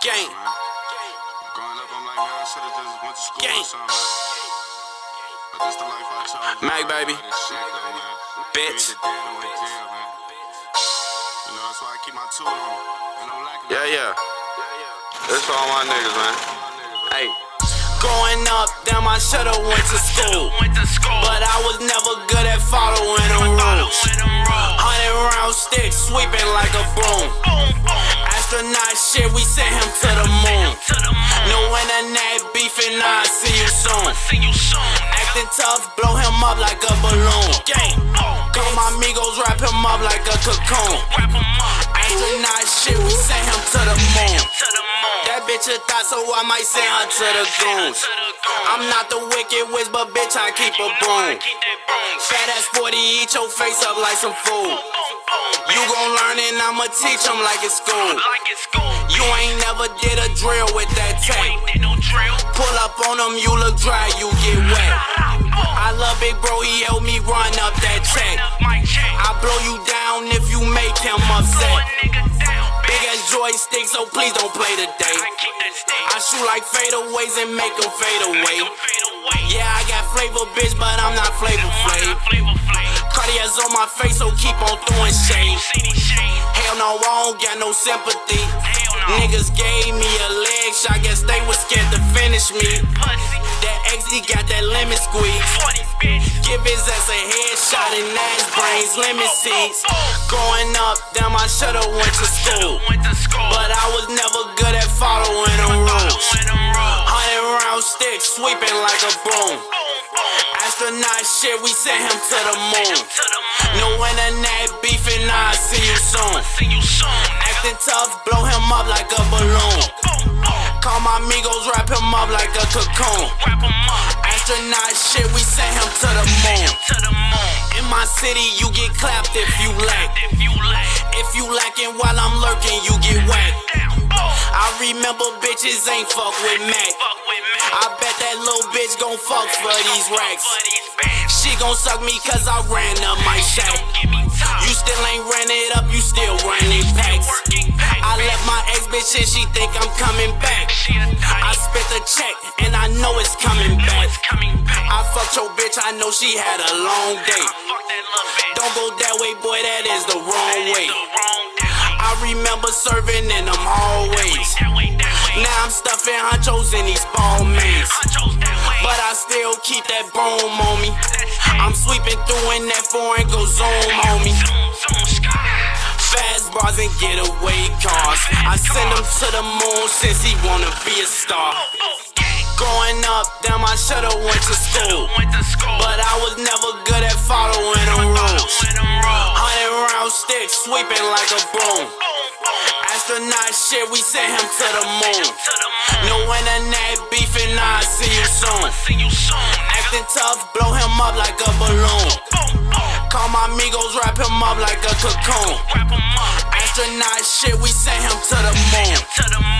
Gang. Growing up, I'm like, man, I should've just went to school Gang. or something, man. But this the life I chose. Mac, baby. Shit, though, man. Bitch. Either dead or in jail, man. You know, that's why I keep my tool on me. And I'm lacking Yeah, yeah. This for all my niggas, man. Hey. Growing up, damn, I should've went to school. But I was never good at following the rules. Hundred round stick sweeping like a broom. Astronaut shit, we sent him to the moon. No internet beefing, I see you soon. Acting tough, blow him up like a balloon. Call my amigos, wrap him up like a cocoon. Astronaut shit, we sent him to the moon. That bitch a thought, so I might send her to the goons. I'm not the wicked witch, but bitch, I keep a broom. Fat ass 40, eat your face up like some food. You gon' learn and I'ma teach them like it's school. You ain't never did a drill with that tape. Pull up on them, you look dry, you get wet. I love Big Bro, he helped me run up that check. I blow you down if you make him upset. Big ass joystick, so please don't play today. I shoot like fadeaways and make them fade away. Yeah, I got flavor, bitch, but I'm not flavor flav. Cartier's on my face, so keep on throwing shade. Hell no, I don't got no sympathy. Niggas gave me a leg shot, guess they was scared to finish me. That XD got that lemon squeeze. Give his ass a headshot and ass brains, lemon seeds. Growing up, damn, I should've went to school. But I was never good at following the rules. Hundred round stick sweeping like a broom. Astronaut shit, we sent him to the moon. No internet beefing, I see you soon. Acting tough, blow him up like a balloon. Call my amigos, wrap him up like a cocoon. Astronaut shit, we sent him to the moon. In my city, you get clapped if you lack. If you lacking while I'm lurking, you get whacked. I remember bitches ain't fuck with Mac. I bet that little bitch gon' fuck for these racks. She gon' suck me cause I ran up my shack. You still ain't ran it up, you still running packs. I left my ex bitch and she think I'm coming back. I spent the check and I know it's coming back. I fucked your bitch, I know she had a long day. Don't go that way, boy, that is the wrong way. I remember serving in them hallways. Now I'm stuffing honchos in these ball keep that broom on me. I'm sweeping through in that foreign, go zoom on me. Fast bras and getaway cars. I send him to the moon since he wanna be a star. Growing up, damn, I should've went to school. But I was never good at following the rules. Hundred round stick sweeping like a broom. Astronaut shit, we sent him to the moon. Soon. Acting tough, blow him up like a balloon. Call my amigos, wrap him up like a cocoon. Astronaut shit, we sent him to the moon.